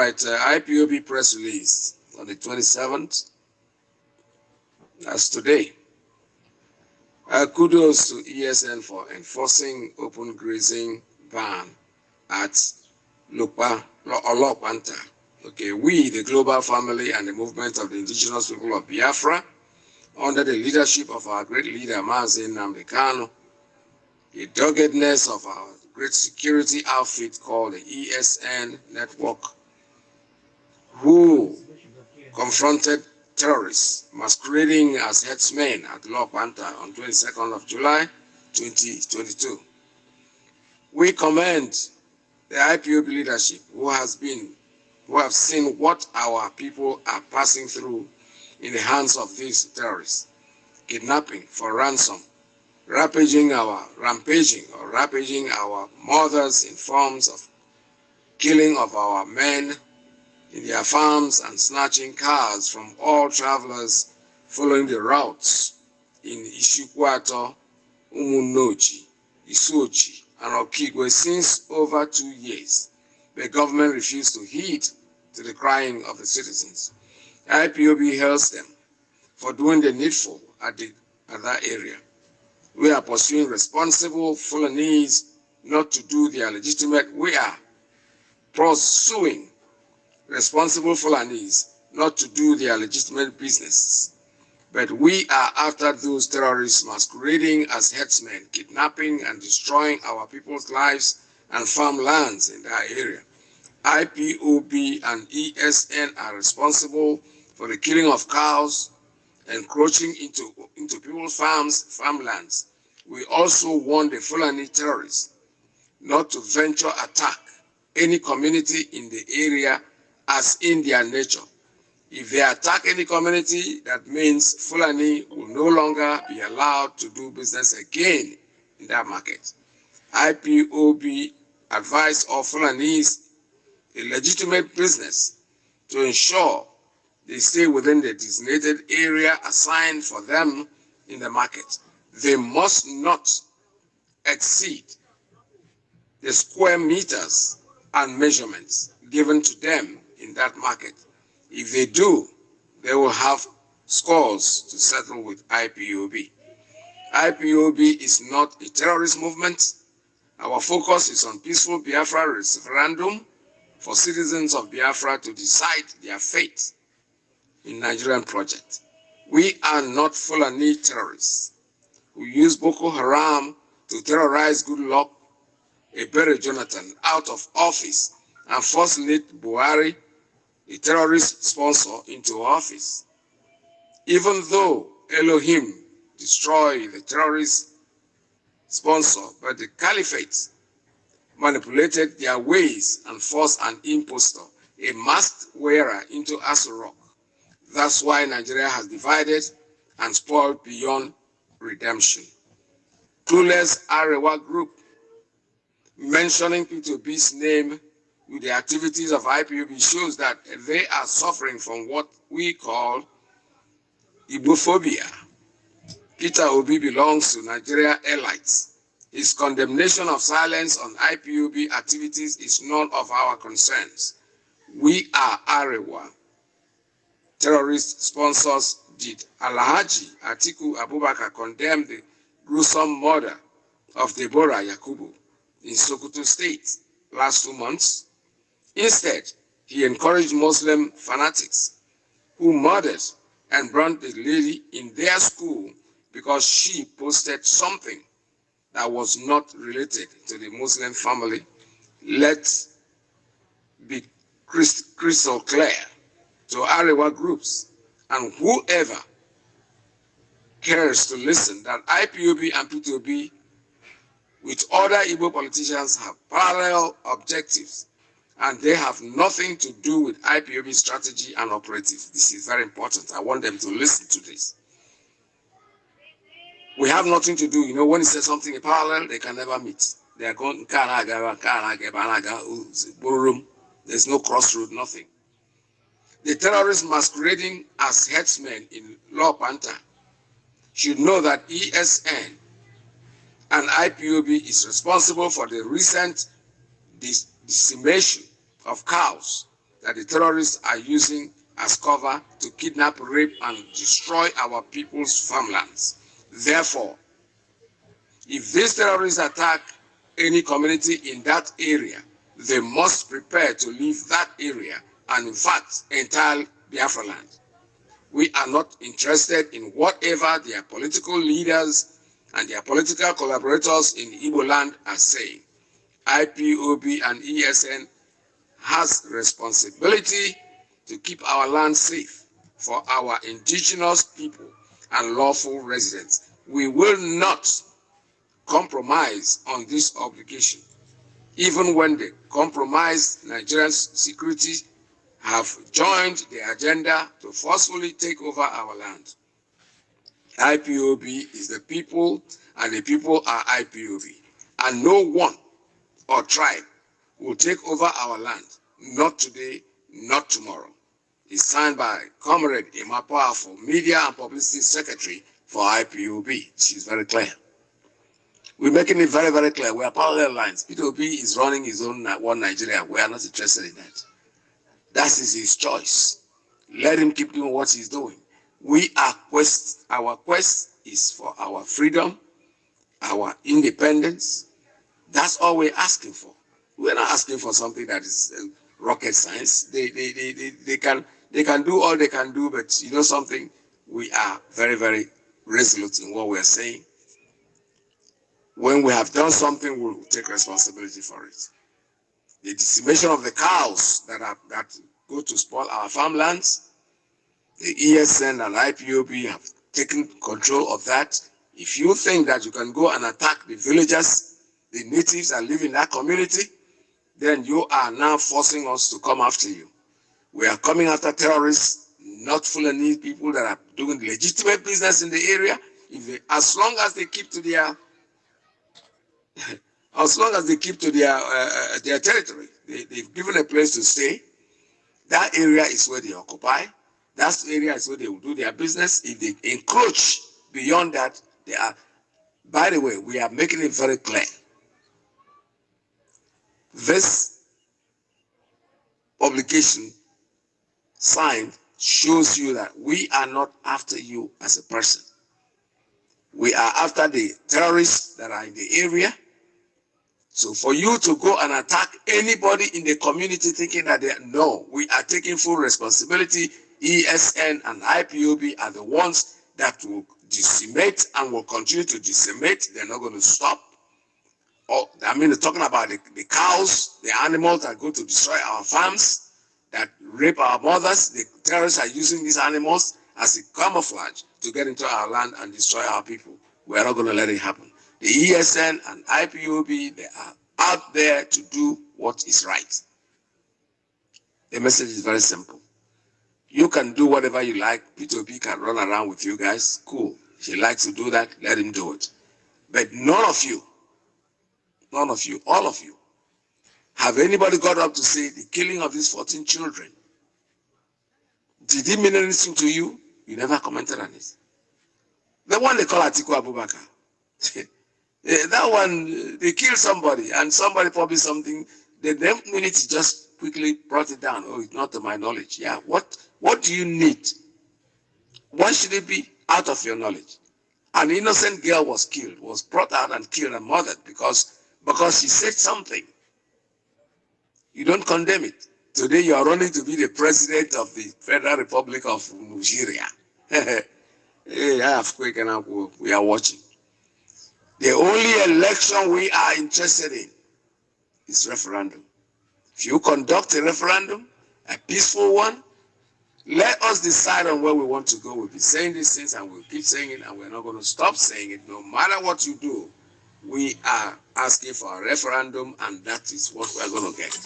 right, uh, IPOB press release on the 27th. That's today. Uh, kudos to ESN for enforcing open grazing ban at Lupa, Olopanta. Okay, we, the global family and the movement of the indigenous people of Biafra, under the leadership of our great leader, Mazi Nnamdi Kanu, the doggedness of our great security outfit called the ESN network, who confronted terrorists masquerading as headsmen at Lokpanta on 22nd of July 2022. We commend the IPOB leadership who has been, who have seen what our people are passing through in the hands of these terrorists, kidnapping for ransom, rampaging our, rampaging or rampaging our mothers in forms of killing of our men in their farms and snatching cars from all travelers following the routes in Isikwuato, Umunneochi, Isuochi, and Okigwe since over two years. The government refused to heed to the crying of the citizens. IPOB hails them for doing the needful at, the, at that area. We are pursuing responsible Fulanese not to do their legitimate, we are pursuing responsible Fulanese not to do their legitimate business. But we are after those terrorists masquerading as headsmen, kidnapping and destroying our people's lives and farmlands in that area. IPOB and ESN are responsible for the killing of cows, encroaching into, into people's farms, farmlands. We also warn the Fulani terrorists not to venture attack any community in the area as in their nature. If they attack any community, that means Fulani will no longer be allowed to do business again in that market. IPOB advised all Fulanis a legitimate business to ensure they stay within the designated area assigned for them in the market. They must not exceed the square meters and measurements given to them in that market. If they do, they will have scores to settle with IPOB. IPOB is not a terrorist movement. Our focus is on peaceful Biafra referendum for citizens of Biafra to decide their fate in Nigerian project. We are not Fulani terrorists who use Boko Haram to terrorize Goodluck, Ebele Jonathan out of office and force late Buhari a terrorist sponsor into office. Even though Elohim destroyed the terrorist sponsor, but the caliphate manipulated their ways and forced an impostor, a masked wearer into Aso Rock. That's why Nigeria has divided and spoiled beyond redemption. Clueless Arewa Group, mentioning P2B's name with the activities of IPOB shows that they are suffering from what we call Igbophobia. Peter Obi belongs to Nigeria elites. His condemnation of silence on IPOB activities is none of our concerns. We are Arewa. Terrorist sponsors did. Alhaji Atiku Abubakar condemned the gruesome murder of Deborah Yakubu in Sokoto State last two months Instead, he encouraged Muslim fanatics who murdered and burned the lady in their school because she posted something that was not related to the Muslim family. Let's be crystal clear to Arewa groups and whoever cares to listen that IPOB and P2B with other Igbo politicians have parallel objectives and they have nothing to do with IPOB strategy and operative. This is very important. I want them to listen to this. We have nothing to do. You know, when he says something in parallel, they can never meet. They are going, there's no crossroad, nothing. The terrorists masquerading as headsmen in Lokpanta should know that ESN and IPOB is responsible for the recent decimation of cows that the terrorists are using as cover to kidnap, rape, and destroy our people's farmlands. Therefore, if these terrorists attack any community in that area, they must prepare to leave that area and in fact entire Biafra land. We are not interested in whatever their political leaders and their political collaborators in Igbo land are saying. IPOB and ESN has responsibility to keep our land safe for our indigenous people and lawful residents. We will not compromise on this obligation, even when the compromised Nigerian security have joined the agenda to forcefully take over our land. IPOB is the people and the people are IPOB. And no one or tribe will take over our land. Not today, not tomorrow. It's signed by Comrade Emma Powerful, Media and Publicity Secretary for IPOB. She's very clear. We're making it very, very clear. We are parallel lines. P2B is running his own one Nigeria. We are not interested in that. That is his choice. Let him keep doing what he's doing. We are quest, our quest is for our freedom, our independence. That's all we're asking for. We're not asking for something that is uh, rocket science. They, they, they, they, they, can, they can do all they can do, but you know something? We are very, very resolute in what we're saying. When we have done something, we'll take responsibility for it. The decimation of the cows that, are, that go to spoil our farmlands, the ESN and IPOB have taken control of that. If you think that you can go and attack the villagers, the natives that live in that community, then you are now forcing us to come after you. We are coming after terrorists, not Fulani people that are doing legitimate business in the area. If they, as long as they keep to their as long as they keep to their uh, uh, their territory, they, they've given a place to stay. That area is where they occupy. That area is where they will do their business. If they encroach beyond that, they are. By the way, we are making it very clear. This publication signed shows you that we are not after you as a person. We are after the terrorists that are in the area so for you to go and attack anybody in the community thinking that they no, we are taking full responsibility. ESN and IPOB are the ones that will decimate and will continue to decimate. They're not going to stop. Oh, I mean, talking about the, the cows, the animals that go to destroy our farms, that rape our mothers. The terrorists are using these animals as a camouflage to get into our land and destroy our people. We're not going to let it happen. The ESN and IPOB, they are out there to do what is right. The message is very simple. You can do whatever you like. P2P can run around with you guys. Cool. If he likes to do that, let him do it. But none of you, none of you, all of you, have anybody got up to say the killing of these 14 children? Did it mean anything to you? You never commented on it. The one they call Atiku Abubakar. Uh, that one, they killed somebody and somebody probably something. The minute just quickly brought it down. Oh, it's not to my knowledge. Yeah, what what do you need? Why should it be out of your knowledge? An innocent girl was killed, was brought out and killed and murdered because because she said something. You don't condemn it. Today you are running to be the president of the Federal Republic of Nigeria. we are watching. The only election we are interested in is referendum. If you conduct a referendum, a peaceful one, let us decide on where we want to go. We'll be saying these things and we'll keep saying it and we're not going to stop saying it. No matter what you do, we are asking for a referendum and that is what we're going to get.